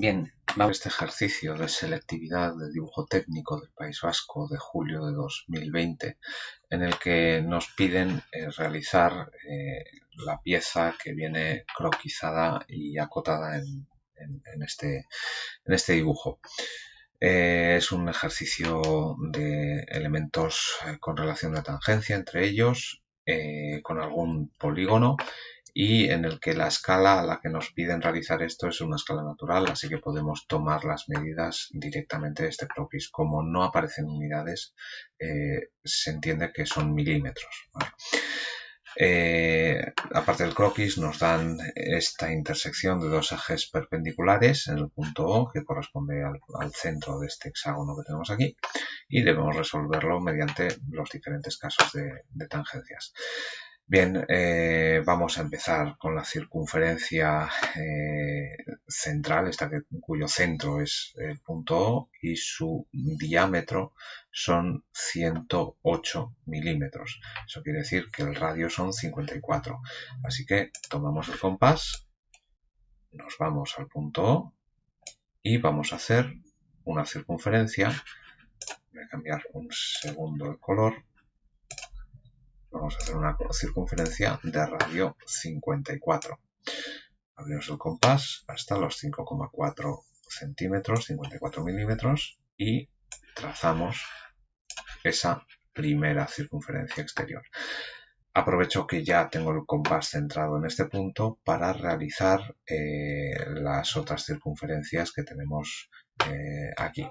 Bien, vamos a este ejercicio de selectividad de dibujo técnico del País Vasco de julio de 2020, en el que nos piden eh, realizar eh, la pieza que viene croquizada y acotada en, este, este, dibujo. Eh, es un ejercicio de elementos con relación de tangencia entre ellos, con algún polígono y en el que la escala a la que nos piden realizar esto es una escala natural, así que podemos tomar las medidas directamente de este croquis. Como no aparecen unidades, eh, se entiende que son milímetros. Eh, aparte del croquis nos dan esta intersección de dos ejes perpendiculares en el punto O que corresponde al, centro de este hexágono que tenemos aquí y debemos resolverlo mediante los diferentes casos de tangencias. Bien, eh, vamos a empezar con la circunferencia eh, central, esta cuyo centro es el punto O y su diámetro son 108 milímetros. Eso quiere decir que el radio son 54. Así que tomamos el compás, nos vamos al punto O y vamos a hacer una circunferencia. Voy a cambiar un segundo el color vamos a hacer una circunferencia de radio 54. Abrimos el compás hasta los 5,4 centímetros, 54 milímetros y trazamos esa primera circunferencia exterior. Aprovecho que ya tengo el compás centrado en este punto para realizar eh, las otras circunferencias que tenemos eh, aquí.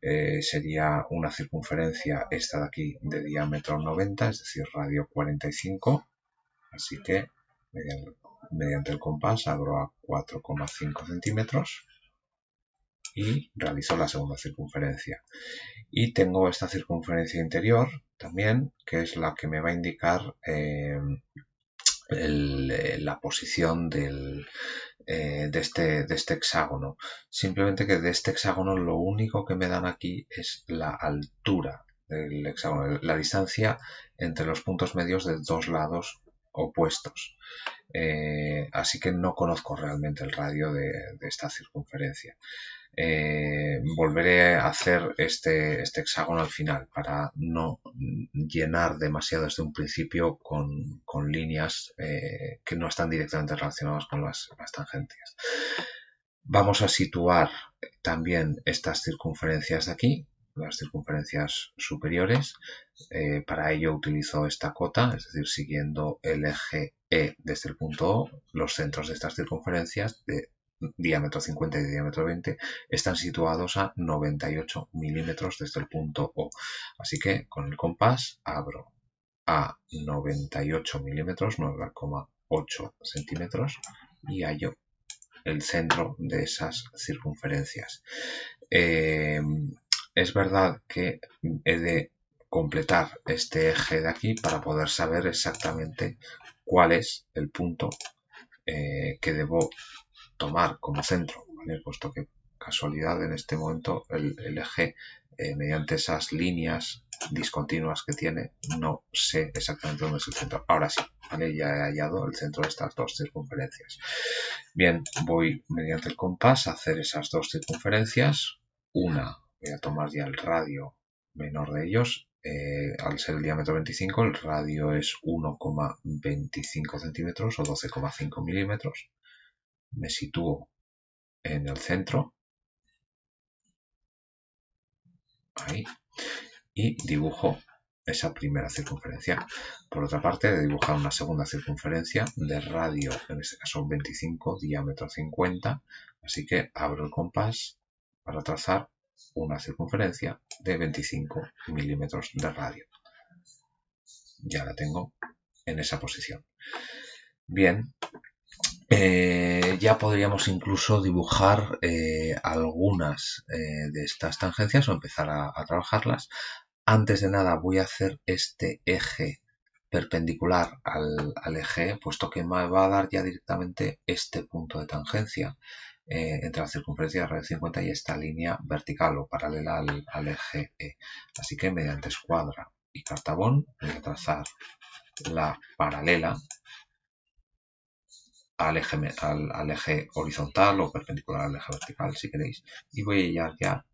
Eh, sería una circunferencia esta de aquí de diámetro 90, es decir, radio 45. Así que mediante, el compás abro a 4,5 centímetros y realizo la segunda circunferencia. Y tengo esta circunferencia interior también, que es la que me va a indicar eh, la posición eh, de, este, de este hexágono. Simplemente que de este hexágono lo único que me dan aquí es la altura del hexágono, la distancia entre los puntos medios de dos lados opuestos. Eh, así que no conozco realmente el radio de, esta circunferencia. Eh, volveré a hacer este, este, hexágono al final para no llenar demasiado desde un principio con, líneas eh, que no están directamente relacionadas con las, las tangentes. Vamos a situar también estas circunferencias de aquí las circunferencias superiores. Eh, para ello utilizo esta cota, es decir, siguiendo el eje E desde el punto O, los centros de estas circunferencias de diámetro 50 y diámetro 20 están situados a 98 milímetros desde el punto O. Así que con el compás abro a 98 milímetros, 9,8 centímetros y hallo el centro de esas circunferencias. Eh, es verdad que he de completar este eje de aquí para poder saber exactamente cuál es el punto eh, que debo tomar como centro, puesto que casualidad en este momento el, eje eh, mediante esas líneas discontinuas que tiene no sé exactamente dónde es el centro. Ahora sí, ya he hallado el centro de estas dos circunferencias. Bien, voy mediante el compás a hacer esas dos circunferencias, una voy a tomar ya el radio menor de ellos. Eh, al ser el diámetro 25, el radio es 1,25 centímetros o 12,5 milímetros. Me sitúo en el centro. Ahí. Y dibujo esa primera circunferencia. Por otra parte, de dibujar una segunda circunferencia de radio, en este caso 25, diámetro 50. Así que abro el compás para trazar una circunferencia de 25 milímetros de radio. Ya la tengo en esa posición. Bien, eh, ya podríamos incluso dibujar eh, algunas eh, de estas tangencias o empezar a, trabajarlas. Antes de nada voy a hacer este eje perpendicular al, eje, puesto que me va a dar ya directamente este punto de tangencia. Entre la circunferencia de radio 50 y esta línea vertical o paralela al, eje E. Así que mediante escuadra y cartabón voy a trazar la paralela al eje, al, eje horizontal o perpendicular al eje vertical si queréis y voy a hallar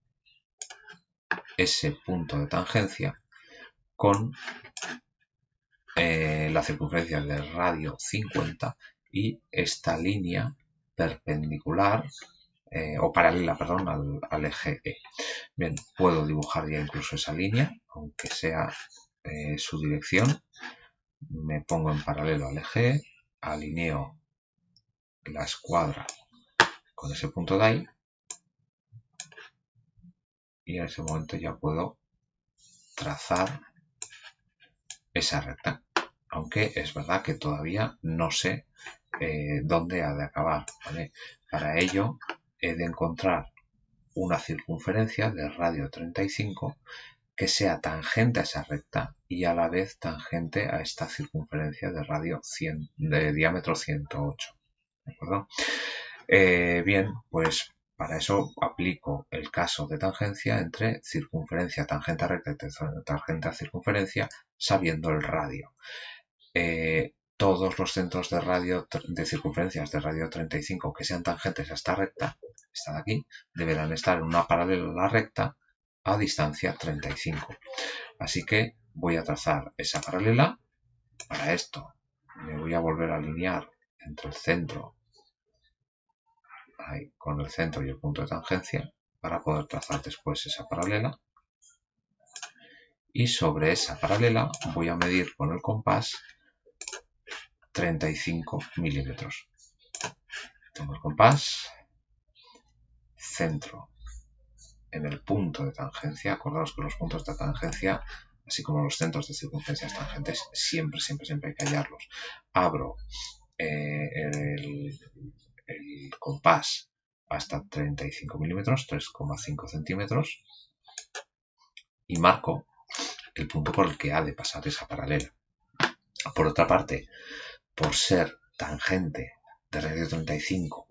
ese punto de tangencia con eh, la circunferencia del radio 50 y esta línea perpendicular eh, o paralela perdón, al, eje E. Bien, puedo dibujar ya incluso esa línea, aunque sea eh, su dirección. Me pongo en paralelo al eje alineo la escuadra con ese punto de ahí. Y en ese momento ya puedo trazar esa recta. Aunque es verdad que todavía no sé eh, dónde ha de acabar para ello he de encontrar una circunferencia de radio 35 que sea tangente a esa recta y a la vez tangente a esta circunferencia de radio 100, de diámetro 108 ¿de acuerdo? Eh, bien, pues para eso aplico el caso de tangencia entre circunferencia tangente a recta y tangente a circunferencia sabiendo el radio. Eh, todos los centros de radio de circunferencias de radio 35 que sean tangentes a esta recta, esta de aquí, deberán estar en una paralela a la recta a distancia 35. Así que voy a trazar esa paralela. Para esto me voy a volver a alinear entre el centro con el centro y el punto de tangencia para poder trazar después esa paralela. Y sobre esa paralela voy a medir con el compás 35 milímetros. Tengo el compás centro en el punto de tangencia. Acordaos que los puntos de tangencia así como los centros de circunferencias tangentes siempre siempre siempre hay que hallarlos. Abro eh, el, compás hasta 35 milímetros, 3,5 centímetros, y marco el punto por el que ha de pasar esa paralela. Por otra parte, por ser tangente de radio 35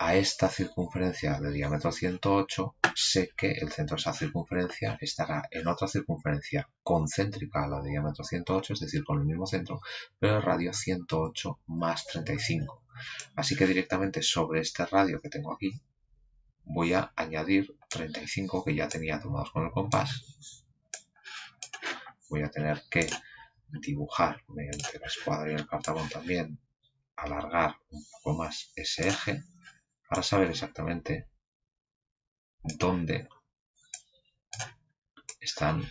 a esta circunferencia de diámetro 108, sé que el centro de esa circunferencia estará en otra circunferencia concéntrica a la de diámetro 108, es decir, con el mismo centro, pero el radio 108 más 35. Así que directamente sobre este radio que tengo aquí, voy a añadir 35 que ya tenía tomados con el compás. Voy a tener que dibujar mediante la escuadra y el cartabón también, alargar un poco más ese eje para saber exactamente dónde están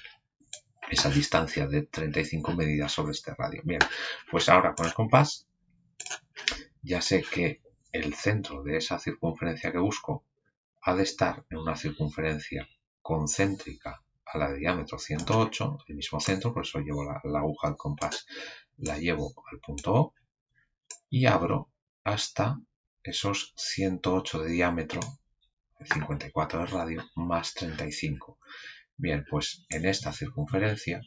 esa distancia de 35 medidas sobre este radio. Bien, pues ahora con el compás ya sé que el centro de esa circunferencia que busco ha de estar en una circunferencia concéntrica a la de diámetro 108, el mismo centro, por eso llevo la, la aguja del compás, la llevo al punto O y abro hasta esos 108 de diámetro, 54 de radio, más 35. Bien, pues en esta circunferencia,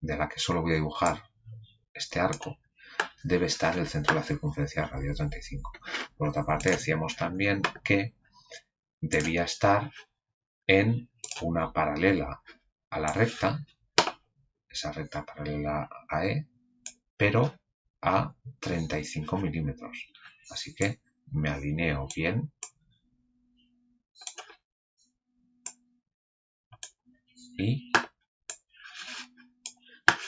de la que solo voy a dibujar este arco, debe estar el centro de la circunferencia radio 35. Por otra parte, decíamos también que debía estar en una paralela a la recta, esa recta paralela a E, pero a 35 milímetros. Así que me alineo bien. Y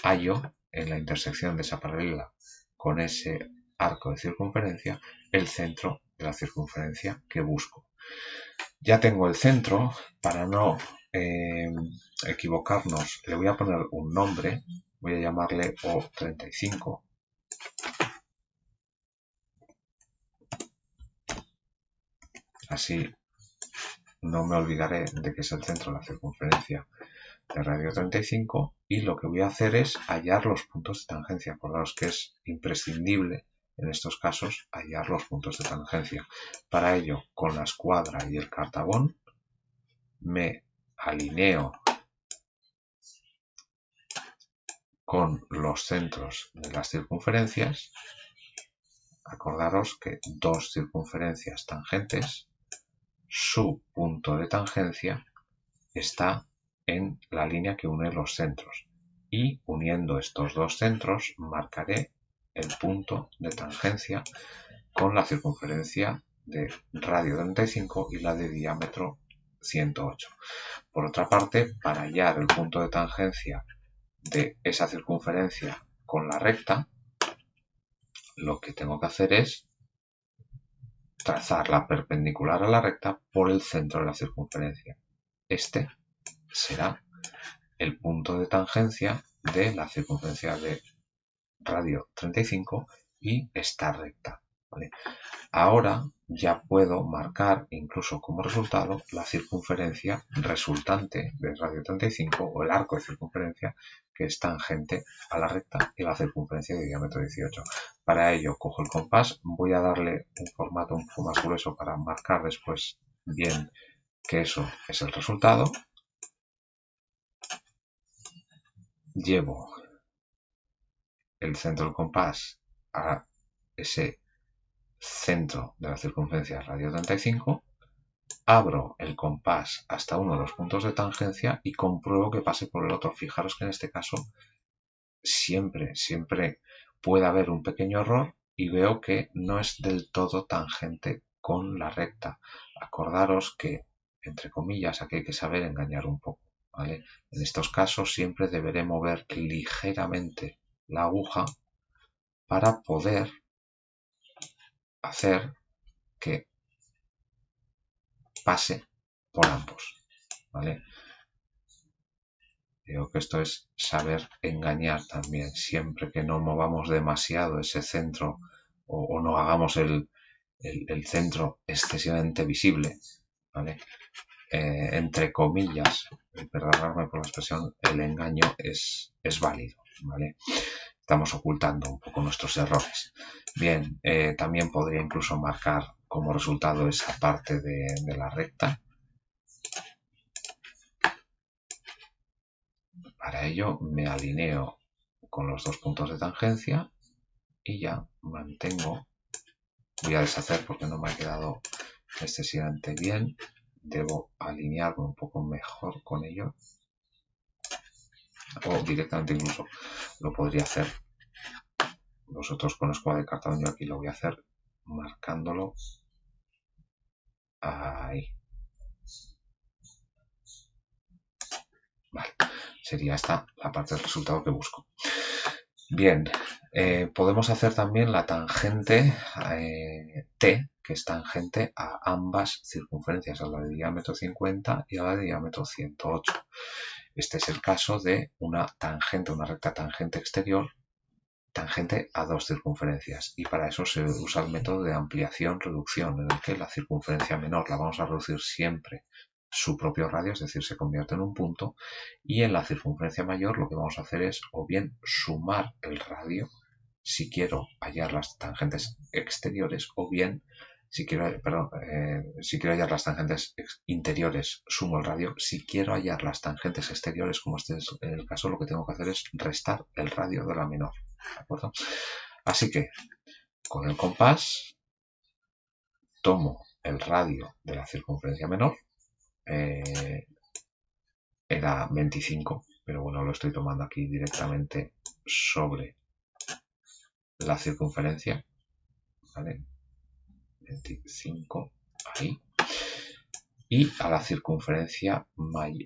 hallo en la intersección de esa paralela con ese arco de circunferencia el centro de la circunferencia que busco. Ya tengo el centro, para no eh, equivocarnos, le voy a poner un nombre, voy a llamarle O35 Así no me olvidaré de que es el centro de la circunferencia de radio 35 y lo que voy a hacer es hallar los puntos de tangencia. Acordaos que es imprescindible en estos casos hallar los puntos de tangencia. Para ello, con la escuadra y el cartabón, me alineo con los centros de las circunferencias. Acordaros que dos circunferencias tangentes su punto de tangencia está en la línea que une los centros y uniendo estos dos centros marcaré el punto de tangencia con la circunferencia de radio 35 y la de diámetro 108. Por otra parte, para hallar el punto de tangencia de esa circunferencia con la recta, lo que tengo que hacer es trazar la perpendicular a la recta por el centro de la circunferencia. Este será el punto de tangencia de la circunferencia de radio 35 y esta recta. Ahora ya puedo marcar incluso como resultado la circunferencia resultante de radio 35 o el arco de circunferencia que es tangente a la recta y la circunferencia de diámetro 18. Para ello cojo el compás, voy a darle un formato un poco más grueso para marcar después bien que eso es el resultado. Llevo el centro del compás a ese centro de la circunferencia radio 35, abro el compás hasta uno de los puntos de tangencia y compruebo que pase por el otro. Fijaros que en este caso siempre, siempre puede haber un pequeño error y veo que no es del todo tangente con la recta. Acordaros que, entre comillas, aquí hay que saber engañar un poco. ¿vale? En estos casos siempre deberé mover ligeramente la aguja para poder hacer que pase por ambos. ¿vale? Digo que esto es saber engañar también, siempre que no movamos demasiado ese centro o, no hagamos el, centro excesivamente visible, ¿vale? Eh, entre comillas, perdonadme por la expresión, el engaño es, es válido, ¿vale? Estamos ocultando un poco nuestros errores. Bien, eh, también podría incluso marcar como resultado esa parte de, la recta. Para ello me alineo con los dos puntos de tangencia y ya mantengo, voy a deshacer porque no me ha quedado excesivamente bien, debo alinearme un poco mejor con ello o directamente incluso lo podría hacer. Vosotros con escuadra de cartón yo aquí lo voy a hacer marcándolo ahí. Vale sería esta la parte del resultado que busco. Bien eh, podemos hacer también la tangente eh, T que es tangente a ambas circunferencias a la de diámetro 50 y a la de diámetro 108 este es el caso de una tangente, una recta tangente exterior tangente a dos circunferencias y para eso se usa el método de ampliación-reducción en el que la circunferencia menor la vamos a reducir siempre su propio radio, es decir, se convierte en un punto y en la circunferencia mayor lo que vamos a hacer es o bien sumar el radio si quiero hallar las tangentes exteriores o bien si quiero, perdón, eh, si quiero hallar las tangentes interiores, sumo el radio. Si quiero hallar las tangentes exteriores, como este es el caso, lo que tengo que hacer es restar el radio de la menor. ¿De acuerdo? Así que, con el compás, tomo el radio de la circunferencia menor. Eh, era 25, pero bueno, lo estoy tomando aquí directamente sobre la circunferencia. ¿vale? 25 ahí. Y a la circunferencia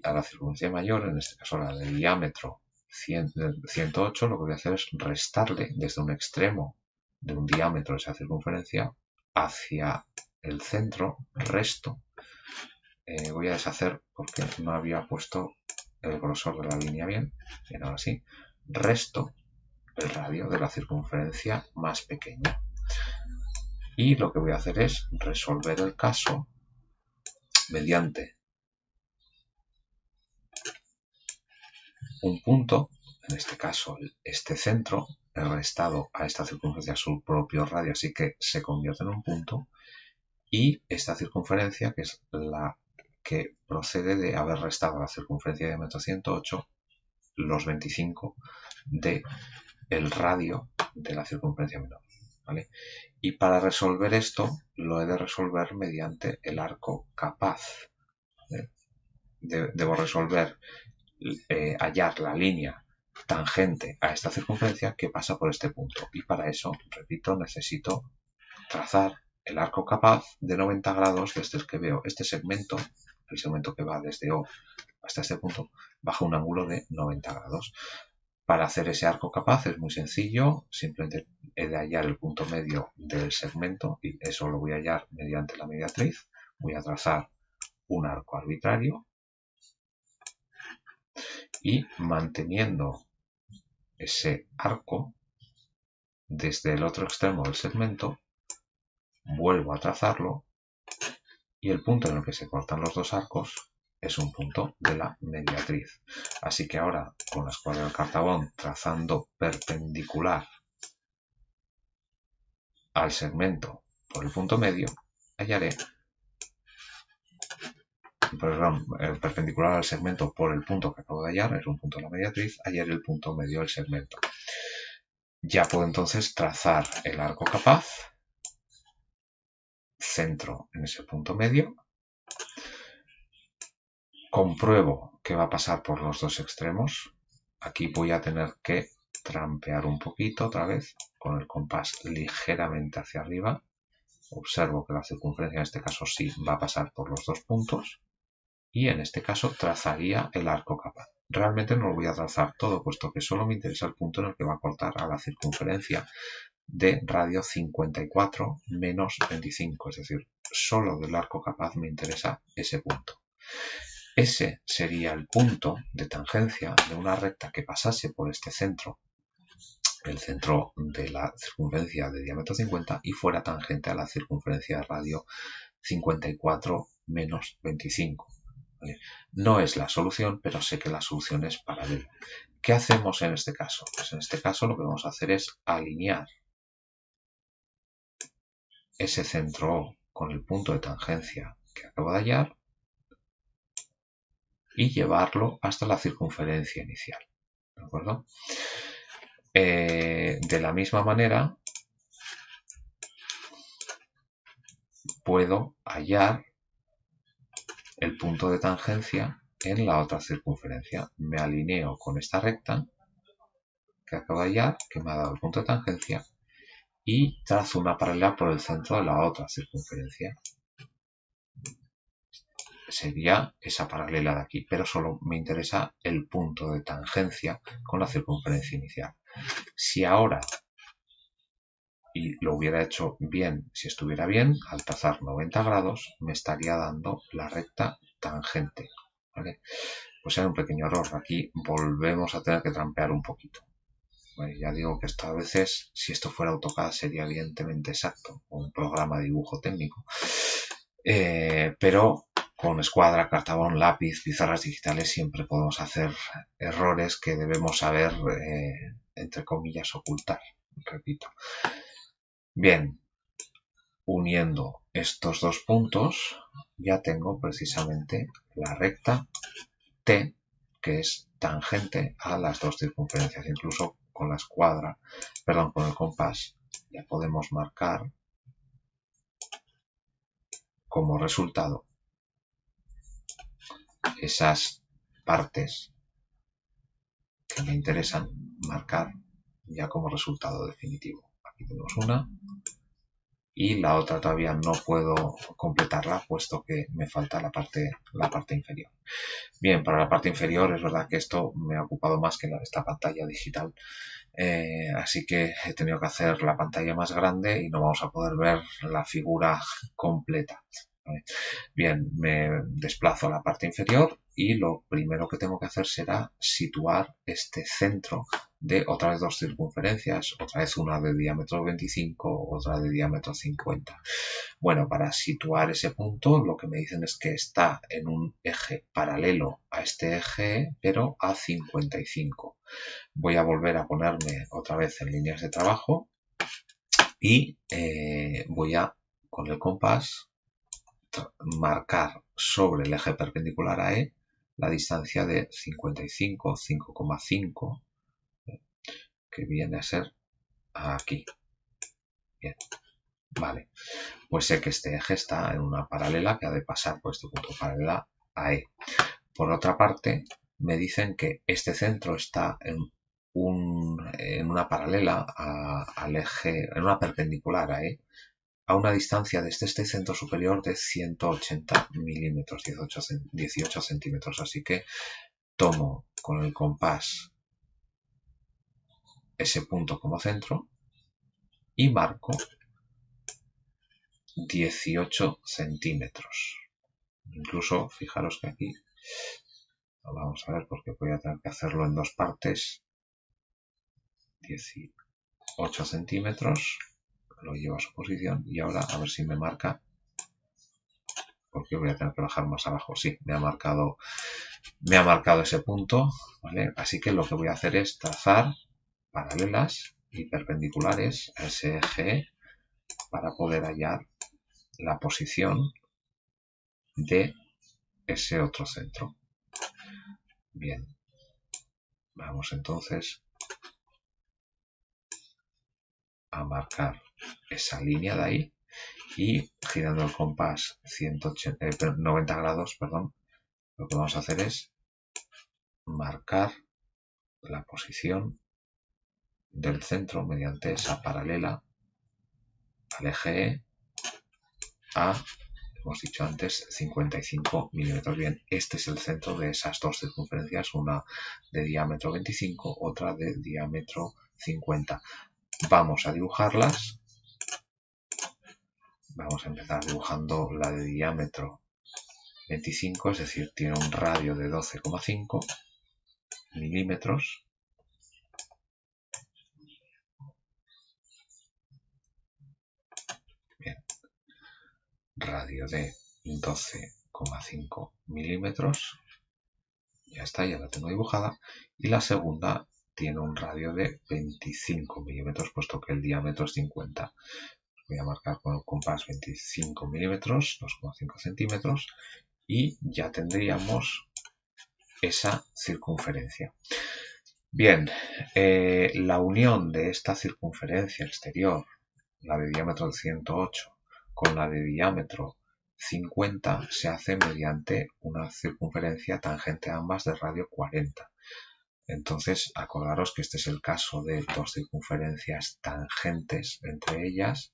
a la circunferencia mayor en este caso la de diámetro 108 lo que voy a hacer es restarle desde un extremo de un diámetro de esa circunferencia hacia el centro resto eh, voy a deshacer porque no había puesto el grosor de la línea bien bien ahora sí resto el radio de la circunferencia más pequeña y lo que voy a hacer es resolver el caso mediante un punto, en este caso este centro, restado a esta circunferencia su propio radio, así que se convierte en un punto, y esta circunferencia, que es la que procede de haber restado a la circunferencia de diámetro 108, los 25 de el radio de la circunferencia menor. Y para resolver esto lo he de resolver mediante el arco capaz. debo resolver, eh, hallar la línea tangente a esta circunferencia que pasa por este punto. Y para eso, repito, necesito trazar el arco capaz de 90 grados desde el que veo este segmento, el segmento que va desde O hasta este punto, bajo un ángulo de 90 grados. Para hacer ese arco capaz es muy sencillo, simplemente he de hallar el punto medio del segmento y eso lo voy a hallar mediante la mediatriz. Voy a trazar un arco arbitrario y manteniendo ese arco desde el otro extremo del segmento, vuelvo a trazarlo y el punto en el que se cortan los dos arcos es un punto de la mediatriz. Así que ahora con la escuadra del cartabón trazando perpendicular al segmento por el punto medio, hallaré perdón, el perpendicular al segmento por el punto que acabo de hallar, es un punto de la mediatriz, hallaré el punto medio del segmento. Ya puedo entonces trazar el arco capaz, centro en ese punto medio, compruebo que va a pasar por los dos extremos, aquí voy a tener que trampear un poquito otra vez con el compás ligeramente hacia arriba, observo que la circunferencia en este caso sí va a pasar por los dos puntos, y en este caso trazaría el arco capaz. Realmente no lo voy a trazar todo, puesto que solo me interesa el punto en el que va a cortar a la circunferencia de radio 54 menos 25, es decir, solo del arco capaz me interesa ese punto. Ese sería el punto de tangencia de una recta que pasase por este centro, el centro de la circunferencia de diámetro 50 y fuera tangente a la circunferencia de radio 54 menos 25. No es la solución, pero sé que la solución es paralela. ¿Qué hacemos en este caso? Pues en este caso lo que vamos a hacer es alinear ese centro O con el punto de tangencia que acabo de hallar y llevarlo hasta la circunferencia inicial. ¿De acuerdo? Eh, de la misma manera, puedo hallar el punto de tangencia en la otra circunferencia. Me alineo con esta recta que acabo de hallar, que me ha dado el punto de tangencia, y trazo una paralela por el centro de la otra circunferencia. Sería esa paralela de aquí, pero solo me interesa el punto de tangencia con la circunferencia inicial. Si ahora y lo hubiera hecho bien si estuviera bien, al trazar 90 grados me estaría dando la recta tangente. ¿vale? Pues era un pequeño error. Aquí volvemos a tener que trampear un poquito. ya digo que esto a veces, si esto fuera AutoCAD, sería evidentemente exacto, un programa de dibujo técnico. Eh, pero con escuadra, cartabón, lápiz, pizarras digitales siempre podemos hacer errores que debemos saber, eh, entre comillas, ocultar. Repito. Bien, uniendo estos dos puntos ya tengo precisamente la recta T que es tangente a las dos circunferencias. Incluso con la escuadra, perdón, con el compás ya podemos marcar como resultado esas partes que me interesan marcar ya como resultado definitivo. Aquí tenemos una y la otra todavía no puedo completarla puesto que me falta la parte, la parte inferior. Bien, para la parte inferior es verdad que esto me ha ocupado más que esta pantalla digital, eh, así que he tenido que hacer la pantalla más grande y no vamos a poder ver la figura completa. Bien, me desplazo a la parte inferior y lo primero que tengo que hacer será situar este centro de otra vez dos circunferencias, otra vez una de diámetro 25, otra de diámetro 50. Bueno, para situar ese punto lo que me dicen es que está en un eje paralelo a este eje, pero a 55. Voy a volver a ponerme otra vez en líneas de trabajo y eh, voy a, con el compás, marcar sobre el eje perpendicular a E la distancia de 55, 5,5 que viene a ser aquí. Bien, vale. Pues sé que este eje está en una paralela que ha de pasar por este punto paralela a E. Por otra parte, me dicen que este centro está en, un, en una paralela al eje, en una perpendicular a E, a una distancia desde este centro superior de 180 milímetros, 18, centímetros. Así que tomo con el compás ese punto como centro y marco 18 centímetros. Incluso, fijaros que aquí, vamos a ver porque voy a tener que hacerlo en dos partes. 18 centímetros, lo llevo a su posición y ahora a ver si me marca porque voy a tener que bajar más abajo. Sí, me ha marcado, me ha marcado ese punto. Así que lo que voy a hacer es trazar paralelas y perpendiculares a ese eje para poder hallar la posición de ese otro centro. Bien, vamos entonces a marcar esa línea de ahí y girando el compás 180, 90 eh, grados, perdón, lo que vamos a hacer es marcar la posición del centro mediante esa paralela al eje E a, hemos dicho antes, 55 milímetros. Bien, este es el centro de esas dos circunferencias, una de diámetro 25, otra de diámetro 50. Vamos a dibujarlas. Vamos a empezar dibujando la de diámetro 25, es decir, tiene un radio de 12,5 milímetros. radio de 12,5 milímetros. Ya está, ya la tengo dibujada. Y la segunda tiene un radio de 25 milímetros, puesto que el diámetro es 50. Voy a marcar con el compás 25 milímetros, 2,5 centímetros, y ya tendríamos esa circunferencia. Bien, eh, la unión de esta circunferencia exterior, la de diámetro 108, con la de diámetro 50 se hace mediante una circunferencia tangente a ambas de radio 40. Entonces, acordaros que este es el caso de dos circunferencias tangentes entre ellas,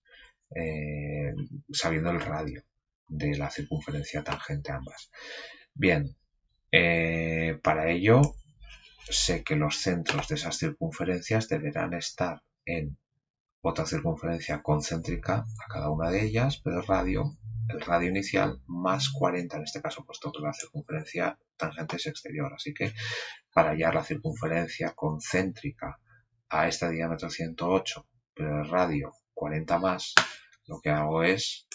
eh, sabiendo el radio de la circunferencia tangente a ambas. Bien, eh, para ello sé que los centros de esas circunferencias deberán estar en otra circunferencia concéntrica a cada una de ellas, pero el radio, el radio inicial más 40 en este caso, puesto que la circunferencia tangente es exterior. Así que para hallar la circunferencia concéntrica a este diámetro 108, pero el radio 40 más, lo que hago es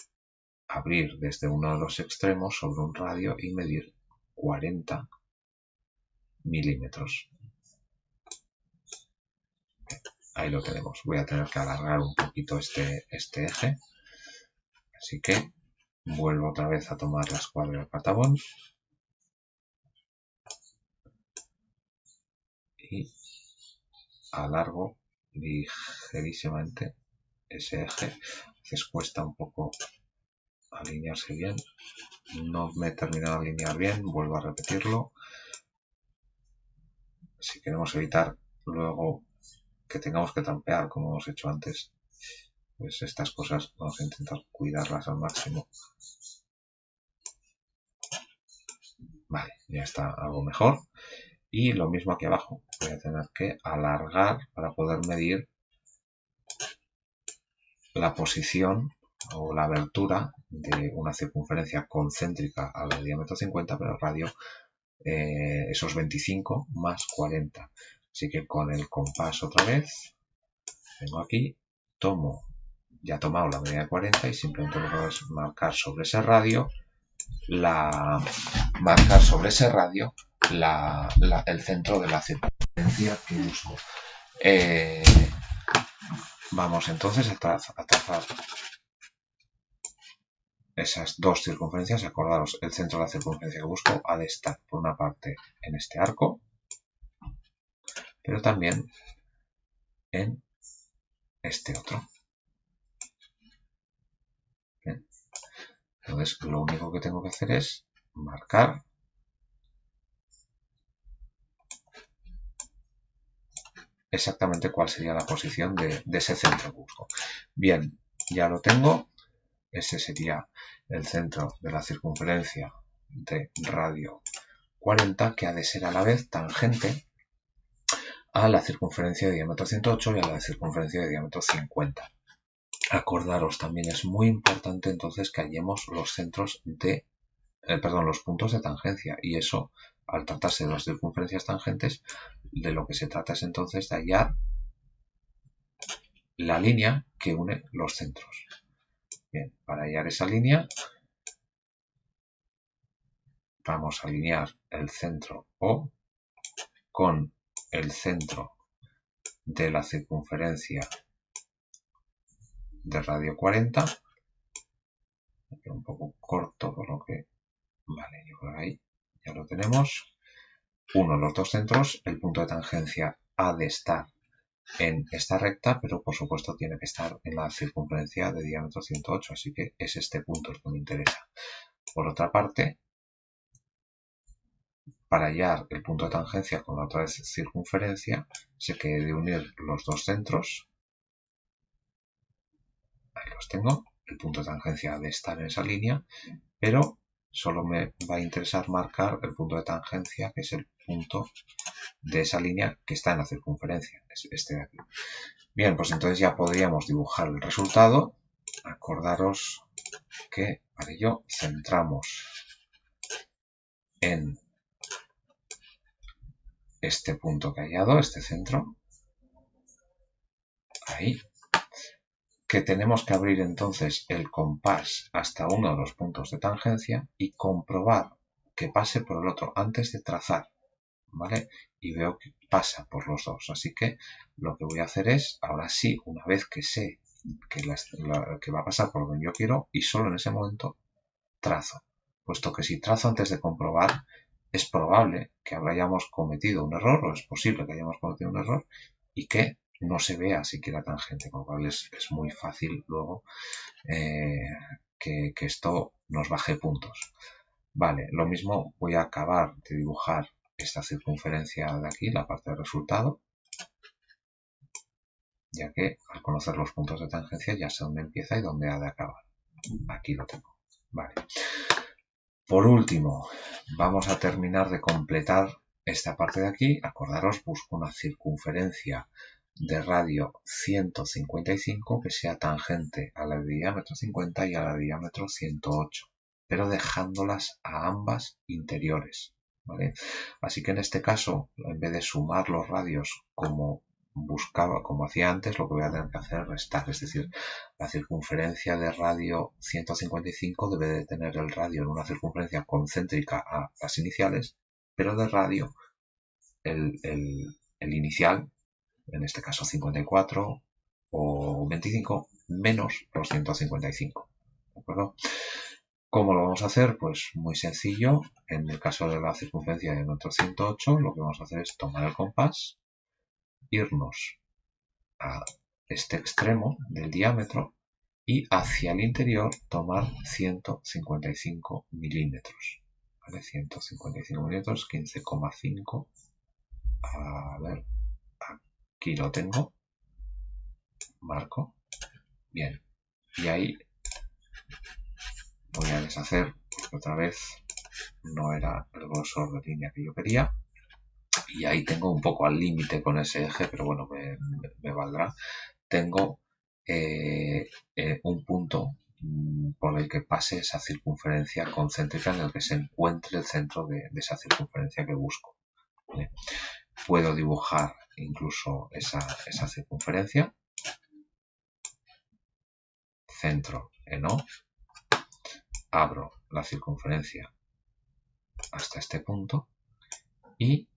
abrir desde uno de los extremos sobre un radio y medir 40 milímetros ahí lo tenemos. Voy a tener que alargar un poquito este, este eje. Así que vuelvo otra vez a tomar la escuadra del patabón. Y alargo ligerísimamente ese eje. Veces cuesta un poco alinearse bien. No me he terminado de alinear bien, vuelvo a repetirlo. Si queremos evitar luego que tengamos que trampear como hemos hecho antes, pues estas cosas vamos a intentar cuidarlas al máximo. Vale, ya está algo mejor. Y lo mismo aquí abajo. Voy a tener que alargar para poder medir la posición o la abertura de una circunferencia concéntrica al diámetro 50, pero el radio eh, esos 25 más 40. Así que con el compás otra vez, vengo aquí, tomo, ya he tomado la medida de 40 y simplemente voy a marcar sobre ese radio la marcar sobre ese radio la, el centro de la circunferencia que busco. Eh, vamos entonces a, trazar esas dos circunferencias. Acordaros, el centro de la circunferencia que busco ha de estar por una parte en este arco pero también en este otro. Entonces lo único que tengo que hacer es marcar exactamente cuál sería la posición de, ese centro busco. Bien, ya lo tengo. ese sería el centro de la circunferencia de radio 40, que ha de ser a la vez tangente a la circunferencia de diámetro 108 y a la circunferencia de diámetro 50. Acordaros, también es muy importante entonces que hallemos los centros de, eh, perdón, los puntos de tangencia y eso, al tratarse de las circunferencias tangentes, de lo que se trata es entonces de hallar la línea que une los centros. Bien, para hallar esa línea vamos a alinear el centro O con el centro de la circunferencia de radio 40. Un poco corto, por lo que... Vale, yo creo que ahí ya lo tenemos. Uno, los dos centros, el punto de tangencia ha de estar en esta recta, pero por supuesto tiene que estar en la circunferencia de diámetro 108, así que es este punto el que me interesa. Por otra parte, para hallar el punto de tangencia con la otra circunferencia, se que de unir los dos centros. Ahí los tengo. El punto de tangencia de estar en esa línea, pero solo me va a interesar marcar el punto de tangencia, que es el punto de esa línea que está en la circunferencia, este de aquí. Bien, pues entonces ya podríamos dibujar el resultado. Acordaros que para ello centramos en este punto que ha hallado, este centro, ahí, que tenemos que abrir entonces el compás hasta uno de los puntos de tangencia y comprobar que pase por el otro antes de trazar, ¿vale? Y veo que pasa por los dos, así que lo que voy a hacer es, ahora sí, una vez que sé que, que va a pasar por donde yo quiero y solo en ese momento trazo, puesto que si trazo antes de comprobar es probable que hayamos cometido un error, o es posible que hayamos cometido un error, y que no se vea siquiera tangente, con lo cual es, muy fácil luego eh, que, esto nos baje puntos. Vale, lo mismo voy a acabar de dibujar esta circunferencia de aquí, la parte del resultado, ya que al conocer los puntos de tangencia ya sé dónde empieza y dónde ha de acabar. Aquí lo tengo. Vale. Por último, vamos a terminar de completar esta parte de aquí. Acordaros, busco una circunferencia de radio 155 que sea tangente a la de diámetro 50 y a la de diámetro 108, pero dejándolas a ambas interiores. Así que en este caso, en vez de sumar los radios como buscaba, como hacía antes, lo que voy a tener que hacer es restar, es decir, la circunferencia de radio 155 debe de tener el radio en una circunferencia concéntrica a las iniciales, pero de radio el, inicial, en este caso 54 o 25, menos los 155. ¿De acuerdo? ¿Cómo lo vamos a hacer? Pues muy sencillo. En el caso de la circunferencia de nuestro 108, lo que vamos a hacer es tomar el compás, irnos a este extremo del diámetro y hacia el interior tomar 155 milímetros. ¿vale? 155 milímetros, 15,5. A ver, aquí lo tengo. Marco. Bien. Y ahí voy a deshacer, otra vez no era el grosor de línea que yo quería y ahí tengo un poco al límite con ese eje, pero bueno, me, valdrá. Tengo eh, eh, un punto mm, por el que pase esa circunferencia concéntrica en el que se encuentre el centro de, esa circunferencia que busco. Puedo dibujar incluso esa, esa circunferencia. Centro en O. Abro la circunferencia hasta este punto y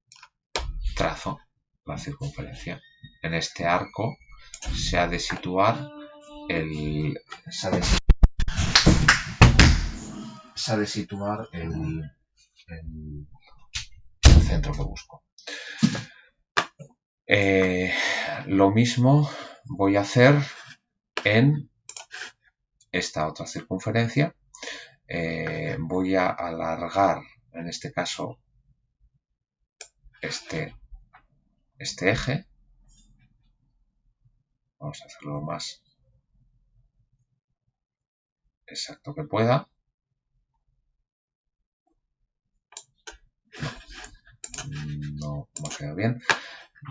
trazo la circunferencia. En este arco se ha de situar el se ha de, situar el, centro que busco. Eh, lo mismo voy a hacer en esta otra circunferencia. Eh, voy a alargar, en este caso, este este eje. Vamos a hacerlo más exacto que pueda. No, no queda bien.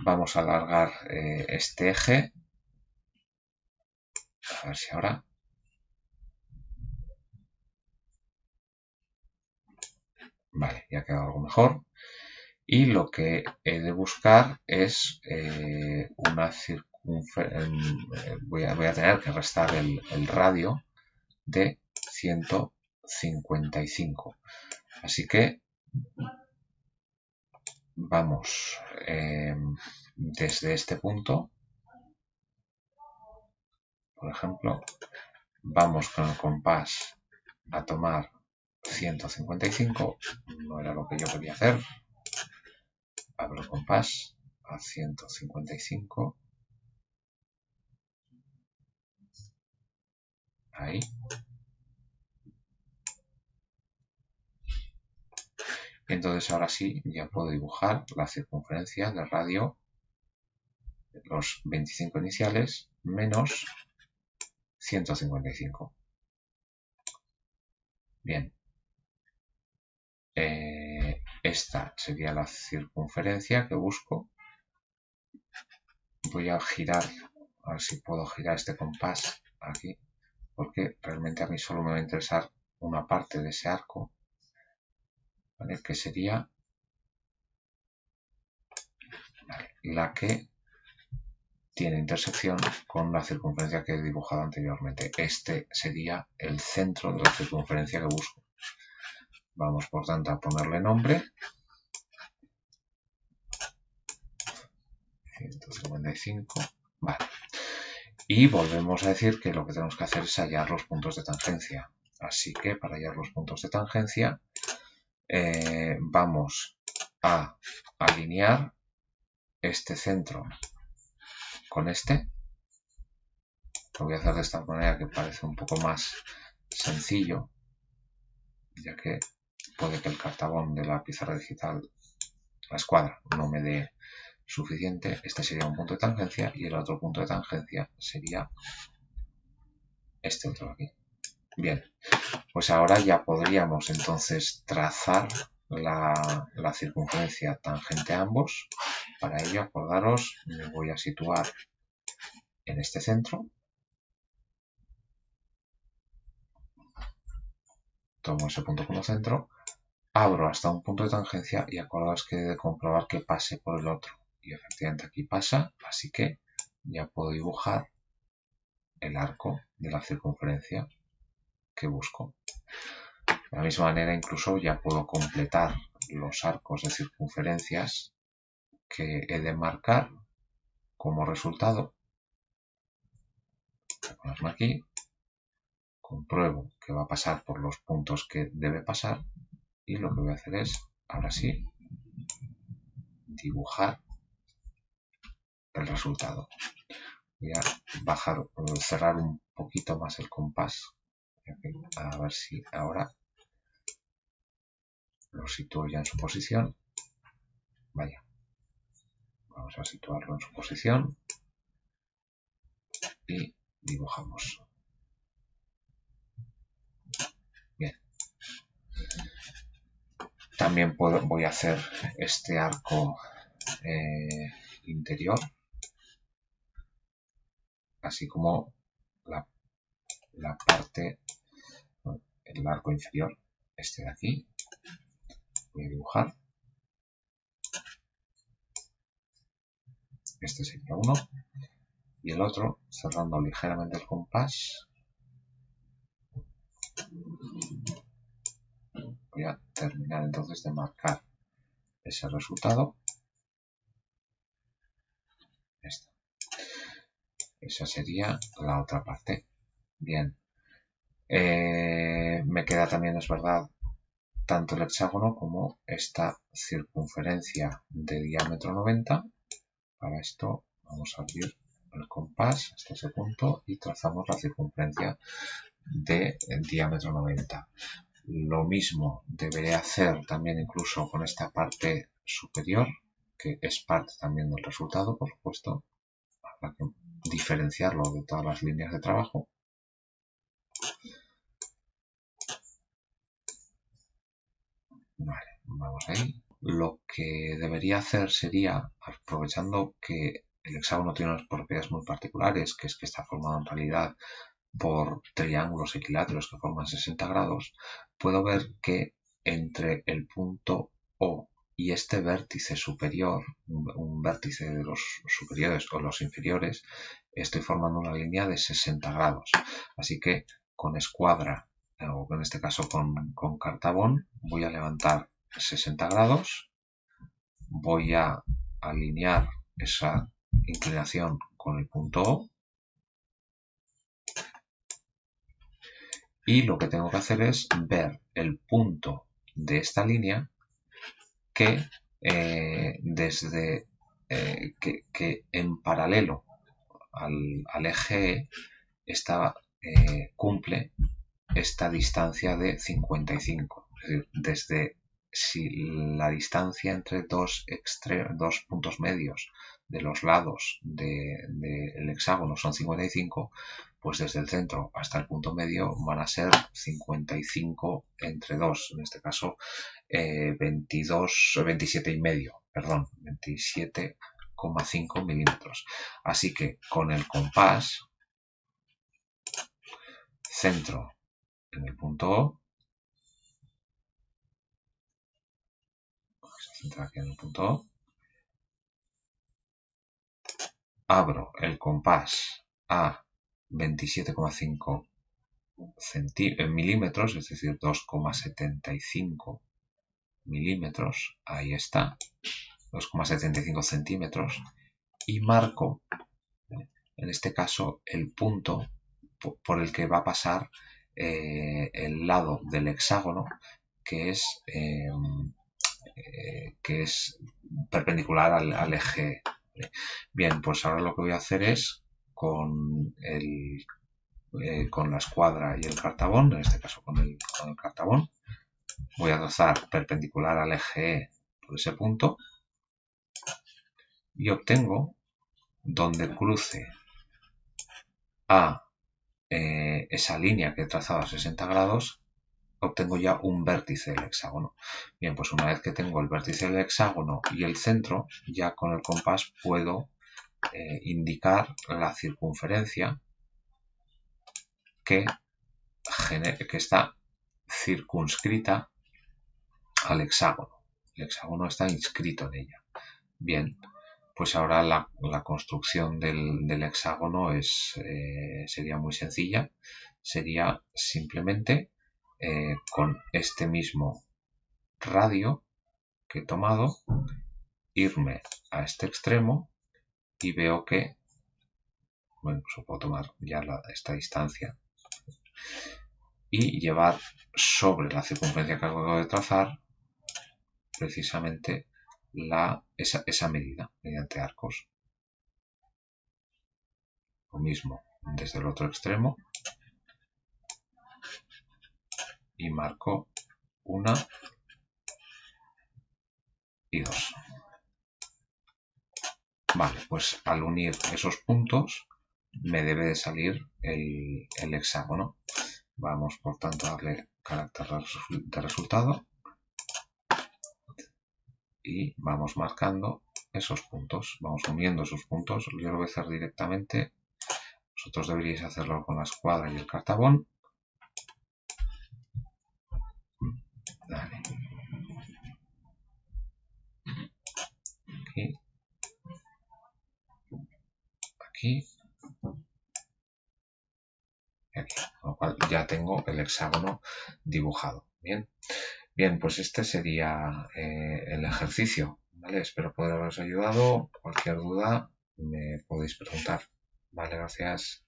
Vamos a alargar eh, este eje. A ver si ahora. Vale, ya queda algo mejor. Y lo que he de buscar es eh, una circunferencia. Voy a, tener que restar el, el radio de 155. Así que vamos em, desde este punto, por ejemplo, vamos con el compás a tomar 155, no era lo que yo quería hacer, abro el compás a 155, ahí, Entonces ahora sí ya puedo dibujar la circunferencia del radio, los 25 iniciales, menos 155. Bien. Eh, esta sería la circunferencia que busco. Voy a girar, a ver si puedo girar este compás aquí, porque realmente a mí solo me va a interesar una parte de ese arco que sería la que tiene intersección con la circunferencia que he dibujado anteriormente. Este sería el centro de la circunferencia que busco. Vamos, por tanto, a ponerle nombre. 155. Vale. Y volvemos a decir que lo que tenemos que hacer es hallar los puntos de tangencia. Así que para hallar los puntos de tangencia eh, vamos a alinear este centro con este. Lo voy a hacer de esta manera que parece un poco más sencillo, ya que puede que el cartabón de la pizarra digital, la escuadra, no me dé suficiente. Este sería un punto de tangencia y el otro punto de tangencia sería este otro aquí. Bien, pues ahora ya podríamos entonces trazar la, circunferencia tangente a ambos. Para ello, acordaros, me voy a situar en este centro. Tomo ese punto como centro, abro hasta un punto de tangencia y acordaos que he de comprobar que pase por el otro. Y efectivamente aquí pasa, así que ya puedo dibujar el arco de la circunferencia que busco. De la misma manera, incluso ya puedo completar los arcos de circunferencias que he de marcar como resultado. Voy aquí, compruebo que va a pasar por los puntos que debe pasar y lo que voy a hacer es, ahora sí, dibujar el resultado. Voy a bajar, cerrar un poquito más el compás a ver si ahora lo sitúo ya en su posición. Vaya. Vamos a situarlo en su posición. Y dibujamos. Bien. También puedo, voy a hacer este arco eh, interior. Así como la la parte, el arco inferior, este de aquí. Voy a dibujar. Este sería uno. Y el otro, cerrando ligeramente el compás. Voy a terminar entonces de marcar ese resultado. Esa sería la otra parte. Bien. Eh, me queda también, es verdad, tanto el hexágono como esta circunferencia de diámetro 90. Para esto vamos a abrir el compás hasta ese punto y trazamos la circunferencia de diámetro 90. Lo mismo deberé hacer también incluso con esta parte superior, que es parte también del resultado, por supuesto. Habrá que diferenciarlo de todas las líneas de trabajo. Vale, vamos ahí. Lo que debería hacer sería, aprovechando que el hexágono tiene unas propiedades muy particulares, que es que está formado en realidad por triángulos equiláteros que forman 60 grados, puedo ver que entre el punto O y este vértice superior, un, vértice de los superiores o los inferiores, estoy formando una línea de 60 grados. Así que con escuadra, o en este caso con, con cartabón, voy a levantar 60 grados, voy a alinear esa inclinación con el punto O y lo que tengo que hacer es ver el punto de esta línea que eh, desde eh, que, en paralelo al, eje está, eh, cumple esta distancia de 55 es decir, desde si la distancia entre dos, dos puntos medios de los lados del hexágono son 55, pues desde el centro hasta el punto medio van a ser 55 entre 2, en este caso 22, 27 y medio, perdón, 27,5 milímetros. Así que con el compás, centro en el punto O, aquí en el punto O, abro el compás a 27,5 eh, milímetros, es decir, 2,75 milímetros, ahí está, 2,75 centímetros, y marco, en este caso, el punto por el que va a pasar eh, el lado del hexágono, que es, em, eh, que es perpendicular al eje. Bien, pues ahora lo que voy a hacer es con el eh, con la escuadra y el cartabón, en este caso con el, cartabón, voy a trazar perpendicular al eje E por ese punto y obtengo donde cruce a eh, esa línea que he trazado a 60 grados obtengo ya un vértice del hexágono. Bien, pues una vez que tengo el vértice del hexágono y el centro, ya con el compás puedo eh, indicar la circunferencia que, que está circunscrita al hexágono. El hexágono está inscrito en ella. Bien, pues ahora la, construcción del, hexágono es, eh, sería muy sencilla. Sería simplemente eh, con este mismo radio que he tomado, irme a este extremo y veo que, bueno, pues puedo tomar ya esta distancia y llevar sobre la circunferencia que acabo de trazar precisamente la, esa, esa medida mediante arcos. Lo mismo desde el otro extremo y marco una y dos. Vale, pues al unir esos puntos me debe de salir el, hexágono. Vamos por tanto a darle carácter de resultado y vamos marcando esos puntos. Vamos uniendo esos puntos. Yo lo voy a hacer directamente. Vosotros deberíais hacerlo con la escuadra y el cartabón. Aquí. Aquí. Con lo cual ya tengo el hexágono dibujado. Bien. Bien, pues este sería eh, el ejercicio. ¿vale? Espero poder haberos ayudado. Cualquier duda me podéis preguntar. Vale, gracias.